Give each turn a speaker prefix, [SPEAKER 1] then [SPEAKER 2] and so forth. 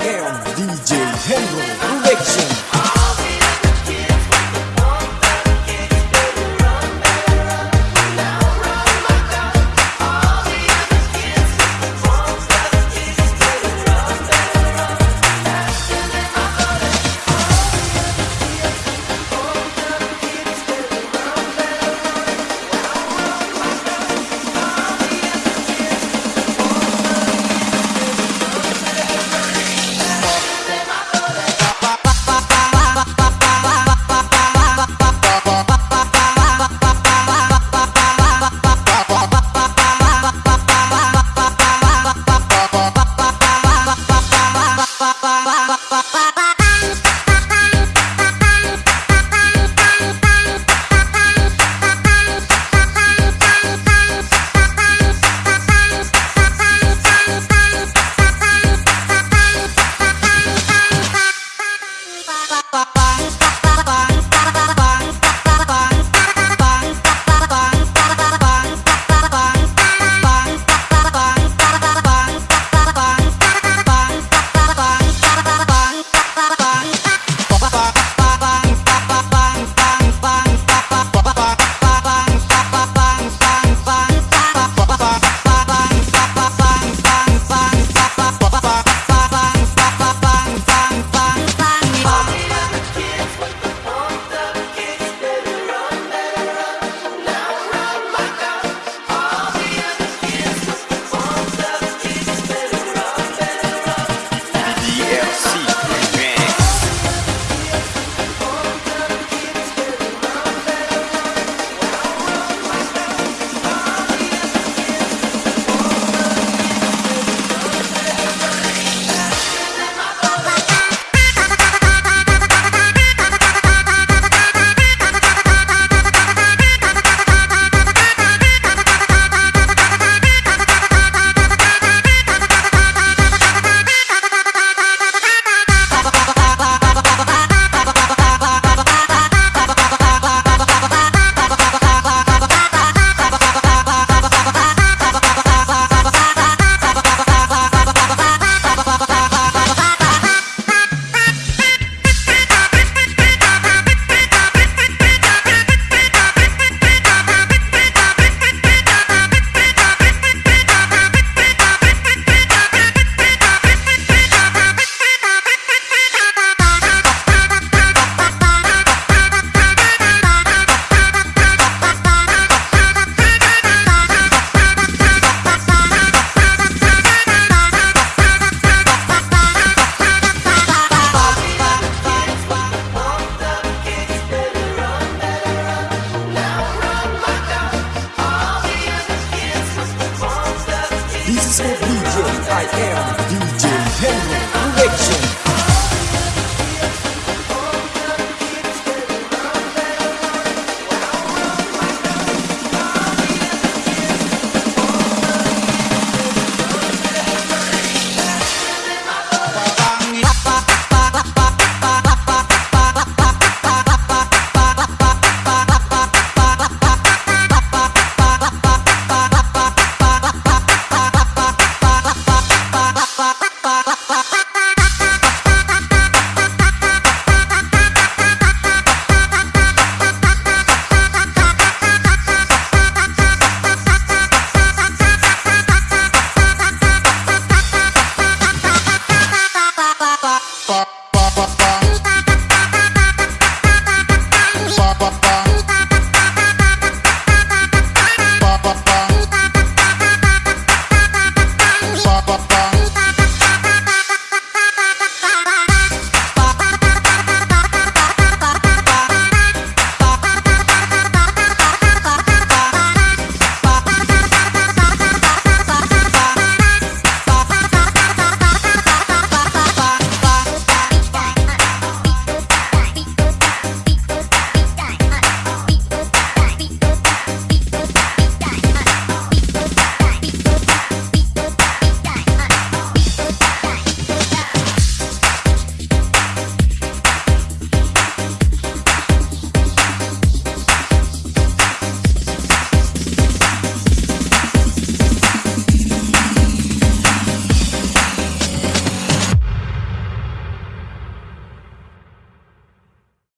[SPEAKER 1] I am DJ Henry Production.
[SPEAKER 2] DLC
[SPEAKER 1] This is